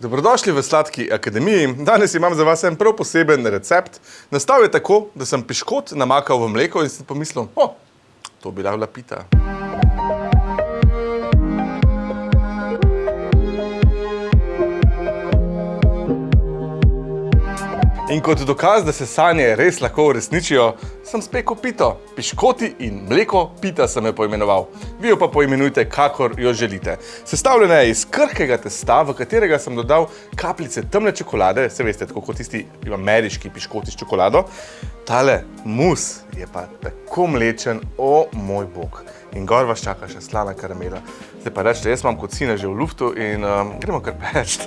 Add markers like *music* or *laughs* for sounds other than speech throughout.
Dobrodošli v Sladki akademiji. Danes imam za vas en prav poseben recept. Nastal je tako, da sem piškot namakal v mleko in si pomislil, o, to bi bila pita. In kot dokaz, da se sanje res lahko uresničijo, sem spekel pito. Piškoti in mleko pita sem jo poimenoval. Vi jo pa poimenujte, kakor jo želite. Sestavljena je iz krhkega testa, v katerega sem dodal kapljice temne čokolade, se veste, tako kot tisti ameriški piškoti s čokolado. Tale mus je pa tako mlečen, o moj bog. In gor vas čaka še slana karamela. Zdaj pa rečete, jaz imam kot sina že v luftu in um, gremo kar peč.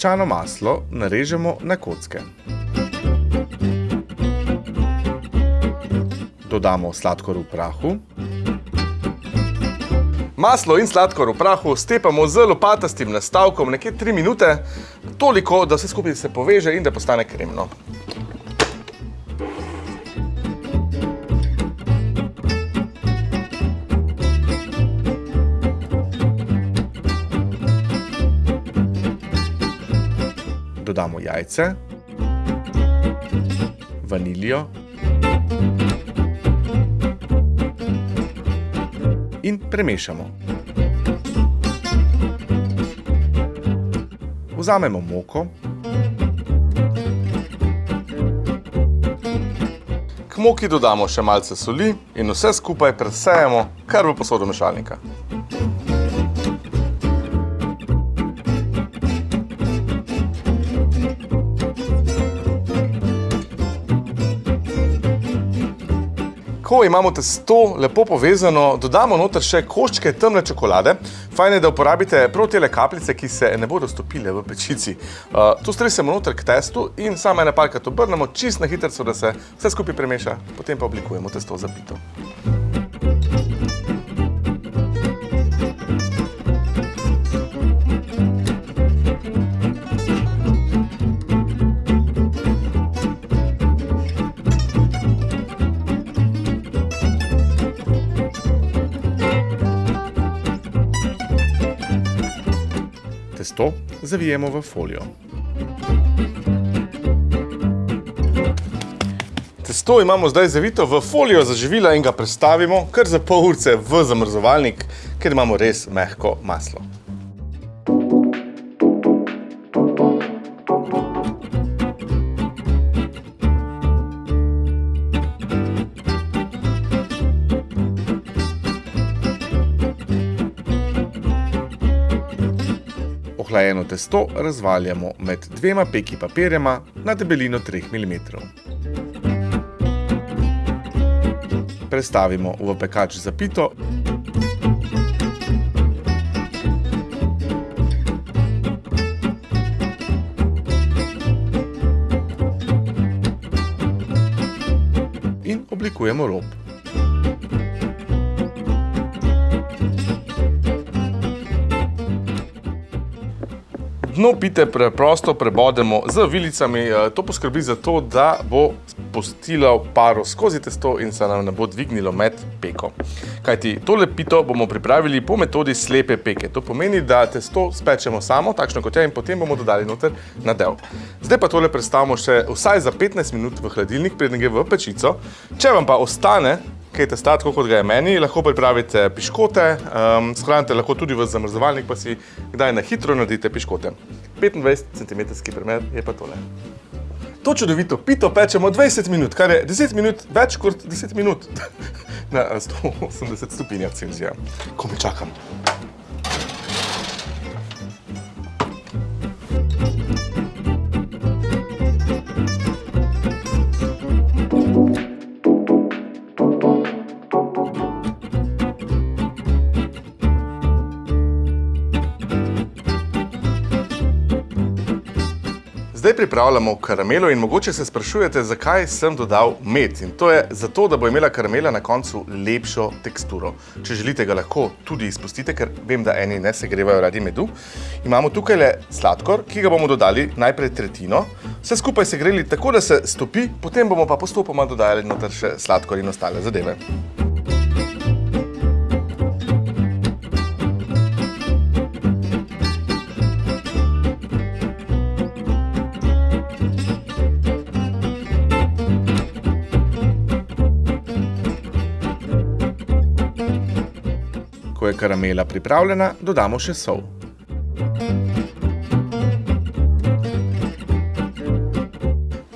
Zmehčano maslo narežemo na kocke. Dodamo sladkor v prahu. Maslo in sladkor v prahu stepamo z lopatastim nastavkom nekje 3 minute, toliko, da vse skupaj se poveže in da postane kremno. Dodamo jajce, vaniljo in premešamo. Vzamemo moko, k moki dodamo še malce soli in vse skupaj presejemo kar v posodo mešalnika. Ko imamo testo lepo povezano, dodamo noter še koščke temne čokolade. Fajn je, da uporabite prav tele kapljice, ki se ne bodo stopile v pečici. Uh, to stresemo noter k testu in samo ene parkrat obrnemo čist na hitrco, da se vse skupaj premeša. Potem pa oblikujemo testo za pito. Testo zavijemo v folijo. Testo imamo zdaj zavito v folijo za živila in ga prestavimo kar za pol urce v zamrzovalnik, ker imamo res mehko maslo. Ohlajeno testo razvaljamo med dvema peki papirjema na debelino 3 mm. Prestavimo v pekač za pito. In oblikujemo rob. Dno pite preprosto prebodemo z vilicami, to poskrbi za to, da bo spustilo paro skozi testo in se nam ne bo dvignilo med peko. Kajti tole pito bomo pripravili po metodi slepe peke. To pomeni, da testo spečemo samo, takšno kot je, in potem bomo dodali noter nadev. Zdaj pa tole predstavimo še vsaj za 15 minut v hladilnik, preden gre v pečico. Če vam pa ostane kaj testa, tako kot ga je meni, lahko pripravite piškote, um, shranite lahko tudi v zamrzovalnik, pa si kdaj na hitro naredite piškote. 25 cm primer je pa tole. To čudovito pito pečemo 20 minut, kar je 10 minut več kot 10 minut *laughs* na 180 stopinjah Celzija. Ko me čakam. Zdaj pripravljamo karamelo in mogoče se sprašujete, zakaj sem dodal med. In to je zato, da bo imela karamela na koncu lepšo teksturo. Če želite, ga lahko tudi izpustite, ker vem, da eni ne se grevajo radi medu. Imamo tukaj le sladkor, ki ga bomo dodali najprej tretjino. Vse skupaj se greli tako, da se stopi, potem bomo pa postopoma dodajali noter še sladkor in ostale zadeve. Karamela pripravljena, dodamo še sol.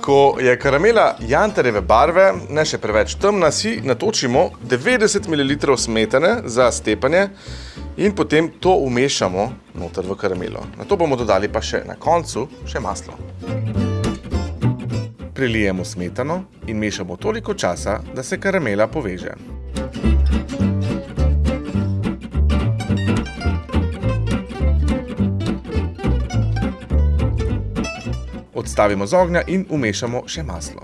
Ko je karamela jantarjeve barve, ne še preveč temna, si natočimo 90 ml smetane za stepanje in potem to umešamo noter v karamelo. Na to bomo dodali pa še na koncu še maslo. Prilijemo smetano in mešamo toliko časa, da se karamela poveže. Odstavimo z ognja in umešamo še maslo.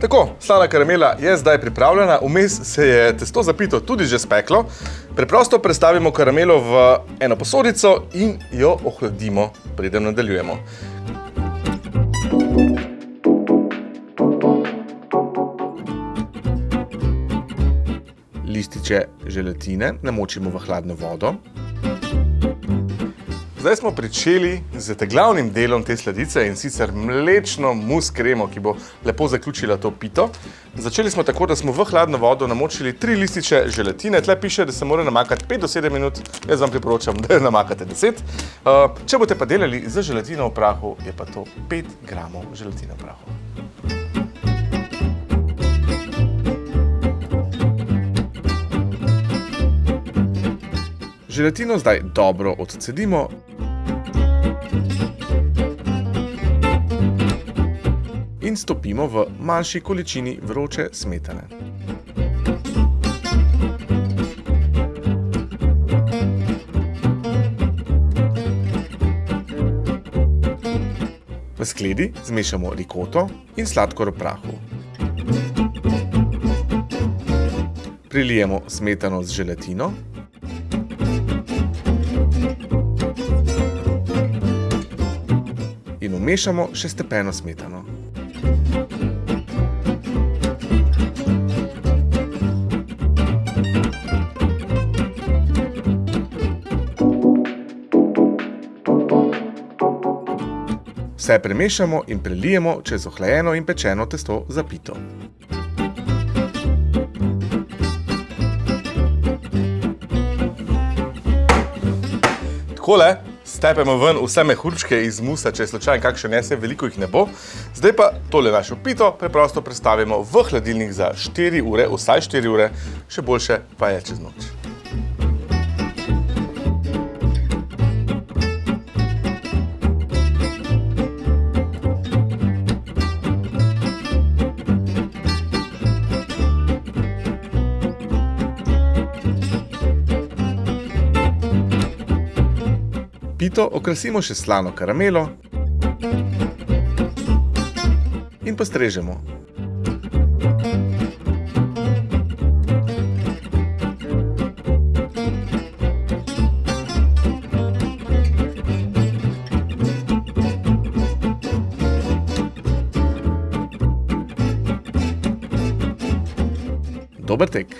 Tako, slana karamela je zdaj pripravljena, vmes se je testo zapito tudi že speklo. Preprosto prestavimo karamelo v eno posodico in jo ohladimo, preden nadaljujemo. Lističe želatine namočimo v hladno vodo. Zdaj smo pričeli z glavnim delom te sladice in sicer mlečno mus kremo, ki bo lepo zaključila to pito. Začeli smo tako, da smo v hladno vodo namočili tri lističe želatine. Tle piše, da se mora namakati 5 do 7 minut. Jaz vam priporočam, da namakate 10. Uh, če boste pa delali z želatino v prahu, je pa to 5 gramov želatine v prahu. Želatino zdaj dobro odcedimo. In stopimo v manjši količini vroče smetane. V skledi zmešamo rikoto in sladkor v prahu. Prilijemo smetano z želatino. Vmešamo še stepeno smetano. Vse premešamo in prelijemo čez ohlajeno in pečeno testo za pito. Takole stepemo ven vse mehurčke iz musa, če je slučajno kakšen nese, veliko jih ne bo. Zdaj pa tole našo pito preprosto prestavimo v hladilnik za 4 ure, vsaj 4 ure, še boljše pa je čez noč. Pito okrasimo še slano karamelo in postrežemo. Dober tek!